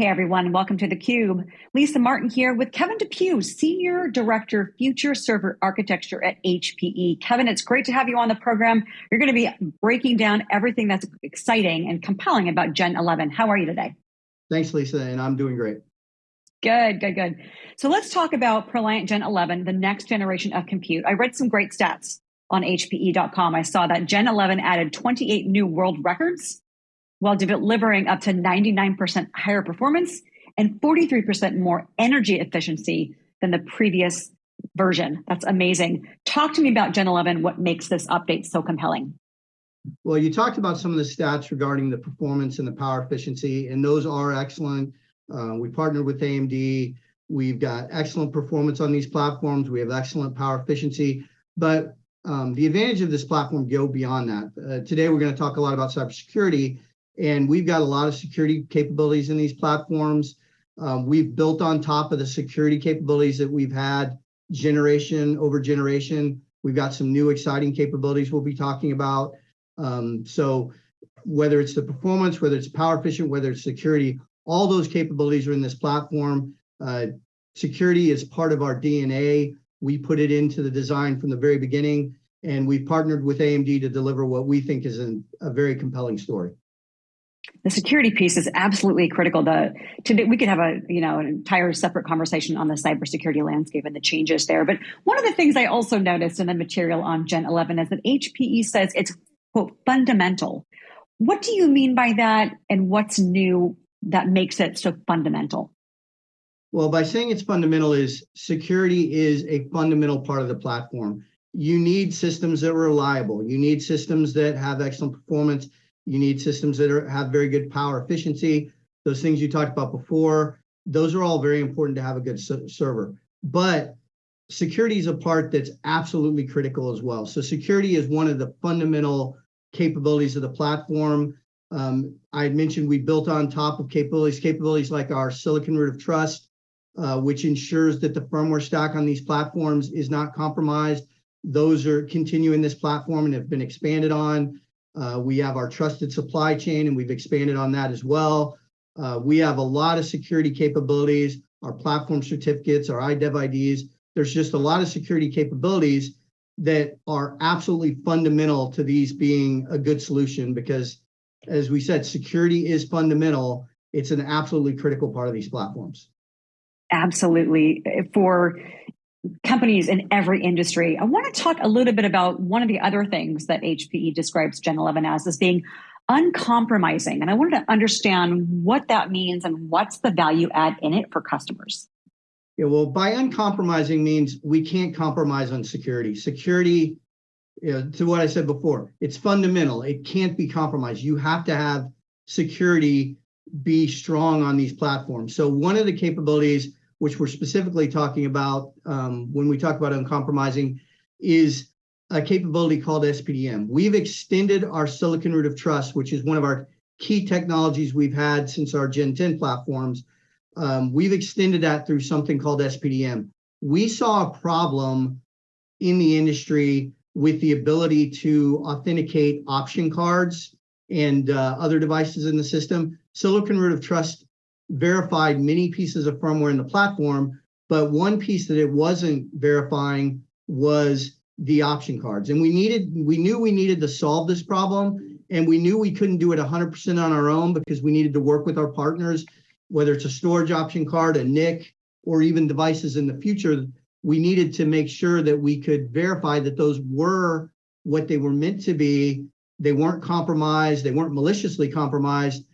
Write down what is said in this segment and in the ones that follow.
Hey everyone, welcome to theCUBE. Lisa Martin here with Kevin Depew, Senior Director, Future Server Architecture at HPE. Kevin, it's great to have you on the program. You're gonna be breaking down everything that's exciting and compelling about Gen 11. How are you today? Thanks, Lisa, and I'm doing great. Good, good, good. So let's talk about ProLiant Gen 11, the next generation of compute. I read some great stats on HPE.com. I saw that Gen 11 added 28 new world records while delivering up to 99% higher performance and 43% more energy efficiency than the previous version. That's amazing. Talk to me about Gen 11, what makes this update so compelling? Well, you talked about some of the stats regarding the performance and the power efficiency, and those are excellent. Uh, we partnered with AMD. We've got excellent performance on these platforms. We have excellent power efficiency, but um, the advantage of this platform go beyond that. Uh, today, we're going to talk a lot about cybersecurity, and we've got a lot of security capabilities in these platforms. Um, we've built on top of the security capabilities that we've had generation over generation. We've got some new exciting capabilities we'll be talking about. Um, so whether it's the performance, whether it's power efficient, whether it's security, all those capabilities are in this platform. Uh, security is part of our DNA. We put it into the design from the very beginning, and we've partnered with AMD to deliver what we think is an, a very compelling story the security piece is absolutely critical. The today we could have a you know an entire separate conversation on the cybersecurity landscape and the changes there. But one of the things I also noticed in the material on Gen 11 is that HPE says it's quote fundamental. What do you mean by that, and what's new that makes it so fundamental? Well, by saying it's fundamental is security is a fundamental part of the platform. You need systems that are reliable. You need systems that have excellent performance you need systems that are, have very good power efficiency. Those things you talked about before, those are all very important to have a good server. But security is a part that's absolutely critical as well. So security is one of the fundamental capabilities of the platform. Um, I mentioned we built on top of capabilities, capabilities like our Silicon Root of Trust, uh, which ensures that the firmware stack on these platforms is not compromised. Those are continuing this platform and have been expanded on. Uh, we have our trusted supply chain, and we've expanded on that as well. Uh, we have a lot of security capabilities, our platform certificates, our IDEV IDs. There's just a lot of security capabilities that are absolutely fundamental to these being a good solution because, as we said, security is fundamental. It's an absolutely critical part of these platforms. Absolutely. For companies in every industry. I want to talk a little bit about one of the other things that HPE describes Gen 11 as, as being uncompromising. And I wanted to understand what that means and what's the value add in it for customers. Yeah, well, by uncompromising means we can't compromise on security. Security, you know, to what I said before, it's fundamental. It can't be compromised. You have to have security be strong on these platforms. So one of the capabilities which we're specifically talking about um, when we talk about uncompromising, is a capability called SPDM. We've extended our Silicon Root of Trust, which is one of our key technologies we've had since our Gen 10 platforms. Um, we've extended that through something called SPDM. We saw a problem in the industry with the ability to authenticate option cards and uh, other devices in the system. Silicon Root of Trust verified many pieces of firmware in the platform, but one piece that it wasn't verifying was the option cards. And we needed, we knew we needed to solve this problem, and we knew we couldn't do it 100% on our own because we needed to work with our partners, whether it's a storage option card, a NIC, or even devices in the future. We needed to make sure that we could verify that those were what they were meant to be. They weren't compromised, they weren't maliciously compromised,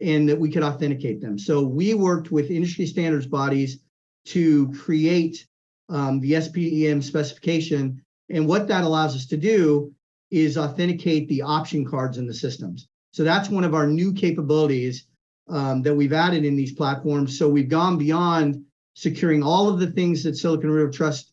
and that we could authenticate them. So we worked with industry standards bodies to create um, the SPDM specification. And what that allows us to do is authenticate the option cards in the systems. So that's one of our new capabilities um, that we've added in these platforms. So we've gone beyond securing all of the things that Silicon Root of Trust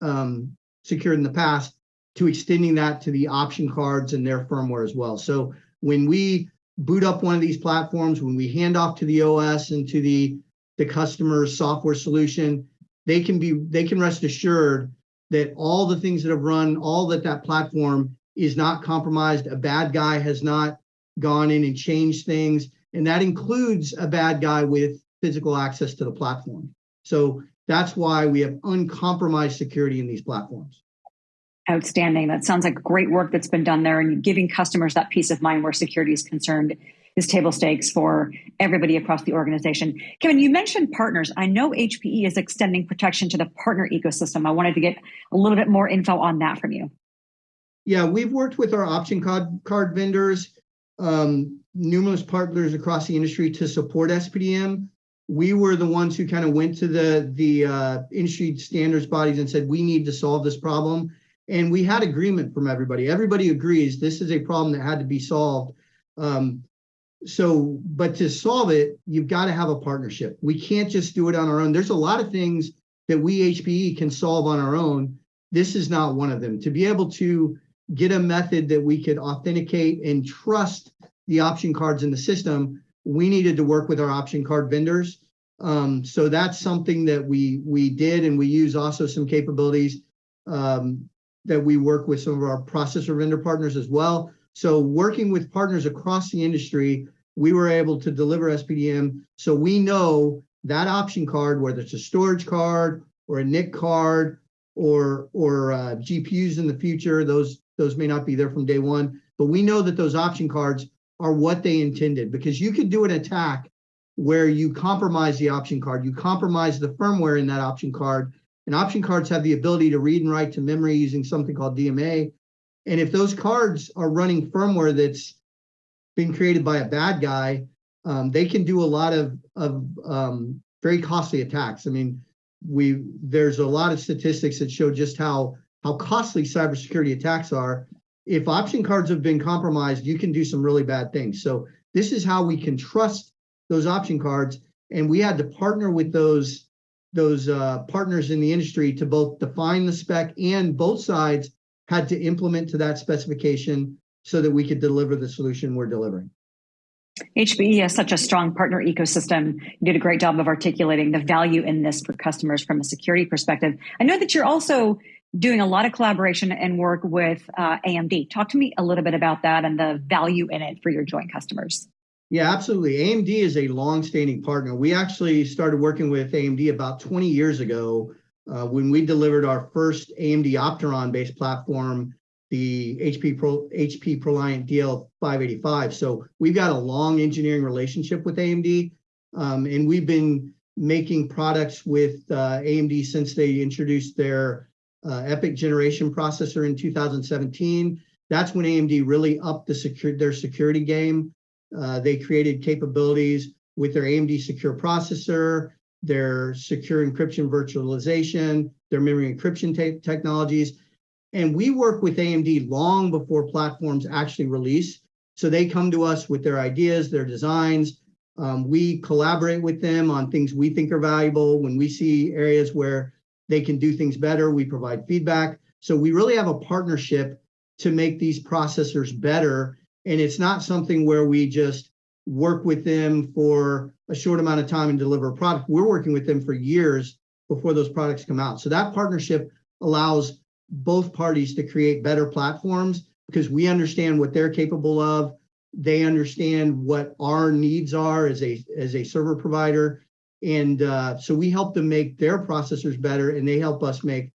um, secured in the past to extending that to the option cards and their firmware as well. So when we boot up one of these platforms, when we hand off to the OS and to the, the customer's software solution, they can be they can rest assured that all the things that have run, all that that platform is not compromised. A bad guy has not gone in and changed things. And that includes a bad guy with physical access to the platform. So that's why we have uncompromised security in these platforms. Outstanding. That sounds like great work that's been done there and giving customers that peace of mind where security is concerned is table stakes for everybody across the organization. Kevin, you mentioned partners. I know HPE is extending protection to the partner ecosystem. I wanted to get a little bit more info on that from you. Yeah, we've worked with our option card, card vendors, um, numerous partners across the industry to support SPDM. We were the ones who kind of went to the, the uh, industry standards bodies and said, we need to solve this problem. And we had agreement from everybody. Everybody agrees this is a problem that had to be solved. Um, so, but to solve it, you've got to have a partnership. We can't just do it on our own. There's a lot of things that we HPE can solve on our own. This is not one of them. To be able to get a method that we could authenticate and trust the option cards in the system, we needed to work with our option card vendors. Um, so that's something that we we did, and we use also some capabilities um, that we work with some of our processor vendor partners as well. So working with partners across the industry, we were able to deliver SPDM. So we know that option card, whether it's a storage card or a NIC card or or uh, GPUs in the future, those those may not be there from day one, but we know that those option cards are what they intended because you could do an attack where you compromise the option card, you compromise the firmware in that option card, and option cards have the ability to read and write to memory using something called DMA. And if those cards are running firmware that's been created by a bad guy, um, they can do a lot of, of um, very costly attacks. I mean, we there's a lot of statistics that show just how how costly cybersecurity attacks are. If option cards have been compromised, you can do some really bad things. So this is how we can trust those option cards. And we had to partner with those those uh, partners in the industry to both define the spec and both sides had to implement to that specification so that we could deliver the solution we're delivering. HPE has such a strong partner ecosystem. You did a great job of articulating the value in this for customers from a security perspective. I know that you're also doing a lot of collaboration and work with uh, AMD. Talk to me a little bit about that and the value in it for your joint customers. Yeah, absolutely. AMD is a long-standing partner. We actually started working with AMD about 20 years ago uh, when we delivered our first AMD Opteron-based platform, the HP Pro, HP ProLiant DL585. So we've got a long engineering relationship with AMD, um, and we've been making products with uh, AMD since they introduced their uh, EPYC generation processor in 2017. That's when AMD really upped the secure, their security game. Uh, they created capabilities with their AMD secure processor, their secure encryption virtualization, their memory encryption te technologies. And we work with AMD long before platforms actually release. So they come to us with their ideas, their designs. Um, we collaborate with them on things we think are valuable. When we see areas where they can do things better. We provide feedback. So we really have a partnership to make these processors better. And it's not something where we just work with them for a short amount of time and deliver a product. We're working with them for years before those products come out. So that partnership allows both parties to create better platforms because we understand what they're capable of. They understand what our needs are as a as a server provider and uh, so we help them make their processors better and they help us make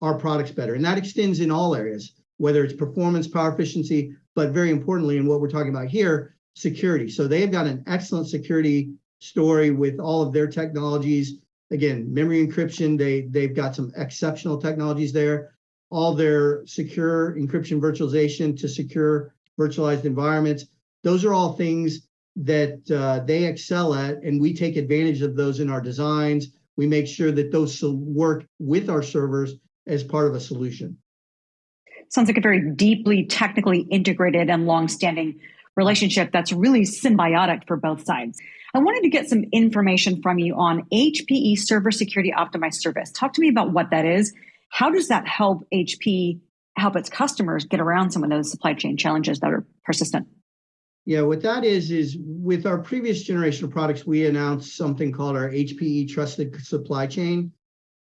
our products better. And that extends in all areas, whether it's performance, power efficiency, but very importantly, in what we're talking about here, security. So they've got an excellent security story with all of their technologies. Again, memory encryption, they, they've got some exceptional technologies there. All their secure encryption virtualization to secure virtualized environments. Those are all things that uh, they excel at, and we take advantage of those in our designs. We make sure that those work with our servers as part of a solution. Sounds like a very deeply technically integrated and long-standing relationship that's really symbiotic for both sides. I wanted to get some information from you on HPE Server Security Optimized Service. Talk to me about what that is. How does that help HP help its customers get around some of those supply chain challenges that are persistent? Yeah, what that is, is with our previous generation of products, we announced something called our HPE Trusted Supply Chain.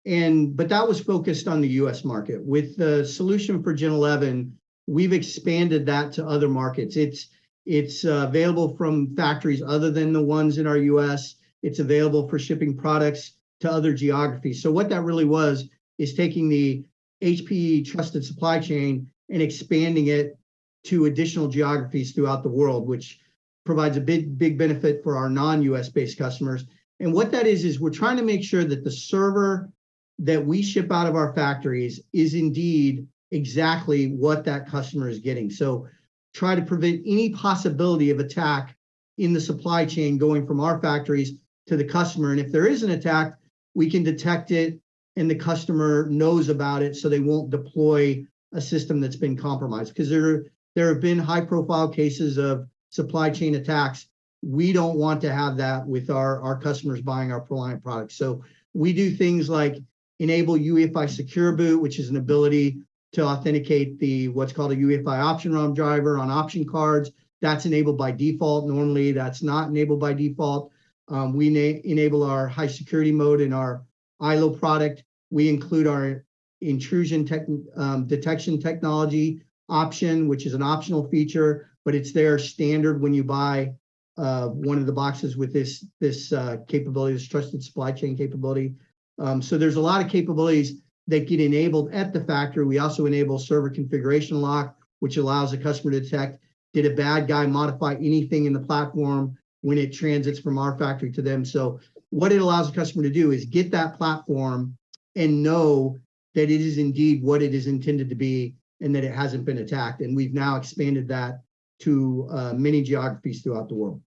And, but that was focused on the US market. With the solution for Gen 11, we've expanded that to other markets. It's, it's uh, available from factories other than the ones in our US. It's available for shipping products to other geographies. So what that really was is taking the HPE trusted supply chain and expanding it to additional geographies throughout the world, which provides a big, big benefit for our non-US based customers. And what that is, is we're trying to make sure that the server that we ship out of our factories is indeed exactly what that customer is getting. So try to prevent any possibility of attack in the supply chain going from our factories to the customer. And if there is an attack, we can detect it and the customer knows about it so they won't deploy a system that's been compromised. Because there, there have been high profile cases of supply chain attacks. We don't want to have that with our, our customers buying our Proliant products. So we do things like enable UEFI Secure Boot, which is an ability to authenticate the what's called a UEFI option ROM driver on option cards. That's enabled by default. Normally, that's not enabled by default. Um, we enable our high security mode in our ILO product. We include our intrusion tech, um, detection technology option, which is an optional feature, but it's there standard when you buy uh, one of the boxes with this this uh, capability, this trusted supply chain capability. Um, so there's a lot of capabilities that get enabled at the factory. We also enable server configuration lock, which allows the customer to detect did a bad guy modify anything in the platform when it transits from our factory to them. So what it allows the customer to do is get that platform and know that it is indeed what it is intended to be and that it hasn't been attacked. And we've now expanded that to uh, many geographies throughout the world.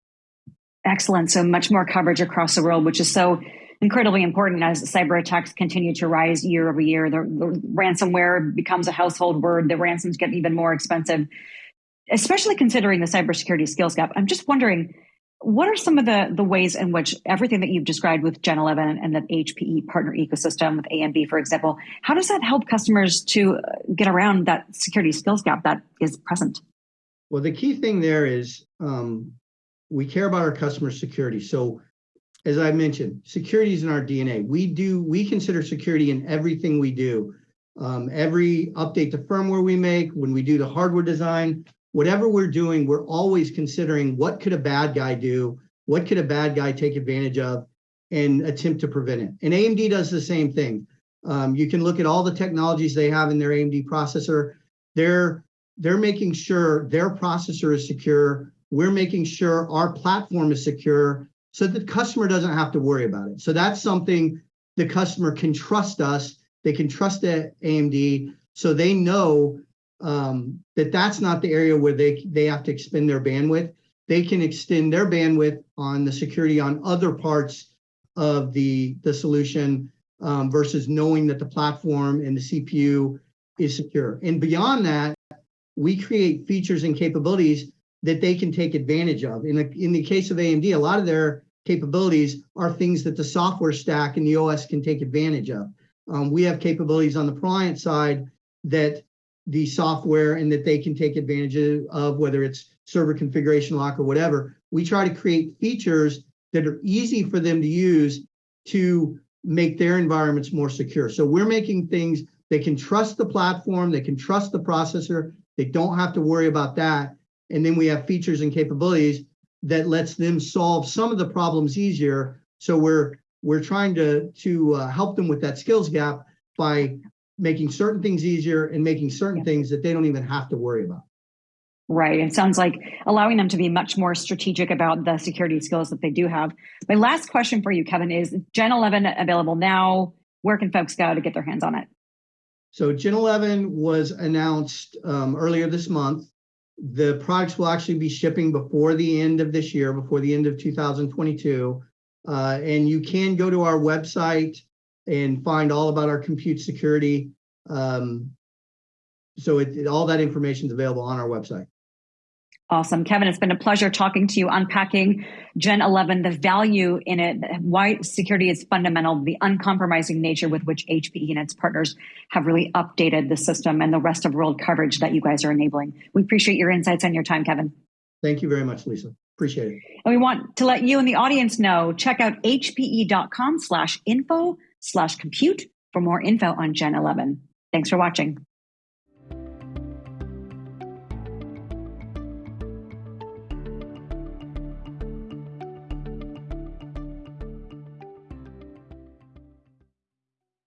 Excellent. So much more coverage across the world, which is so incredibly important as cyber attacks continue to rise year over year. The, the ransomware becomes a household word. The ransoms get even more expensive, especially considering the cybersecurity skills gap. I'm just wondering, what are some of the, the ways in which everything that you've described with Gen 11 and the HPE partner ecosystem with AMD, for example, how does that help customers to get around that security skills gap that is present? Well, the key thing there is um, we care about our customer security. So as I mentioned, security is in our DNA. We do, we consider security in everything we do. Um, every update to firmware we make, when we do the hardware design, whatever we're doing, we're always considering what could a bad guy do? What could a bad guy take advantage of and attempt to prevent it? And AMD does the same thing. Um, you can look at all the technologies they have in their AMD processor. They're, they're making sure their processor is secure. We're making sure our platform is secure so the customer doesn't have to worry about it. So that's something the customer can trust us. They can trust AMD so they know um, that that's not the area where they, they have to expend their bandwidth. They can extend their bandwidth on the security on other parts of the, the solution um, versus knowing that the platform and the CPU is secure. And beyond that, we create features and capabilities that they can take advantage of. In the, in the case of AMD, a lot of their capabilities are things that the software stack and the OS can take advantage of. Um, we have capabilities on the client side that the software and that they can take advantage of, whether it's server configuration lock or whatever. We try to create features that are easy for them to use to make their environments more secure. So we're making things they can trust the platform, they can trust the processor, they don't have to worry about that. And then we have features and capabilities that lets them solve some of the problems easier. So we're we're trying to to uh, help them with that skills gap by making certain things easier and making certain yeah. things that they don't even have to worry about. Right. It sounds like allowing them to be much more strategic about the security skills that they do have. My last question for you, Kevin, is Gen 11 available now? Where can folks go to get their hands on it? So Gen 11 was announced um, earlier this month. The products will actually be shipping before the end of this year, before the end of 2022. Uh, and you can go to our website and find all about our compute security. Um, so it, it, all that information is available on our website. Awesome. Kevin, it's been a pleasure talking to you, unpacking Gen 11, the value in it, why security is fundamental, the uncompromising nature with which HPE and its partners have really updated the system and the rest of world coverage that you guys are enabling. We appreciate your insights and your time, Kevin. Thank you very much, Lisa. Appreciate it. And we want to let you and the audience know, check out hpe.com slash info slash compute for more info on Gen 11. Thanks for watching.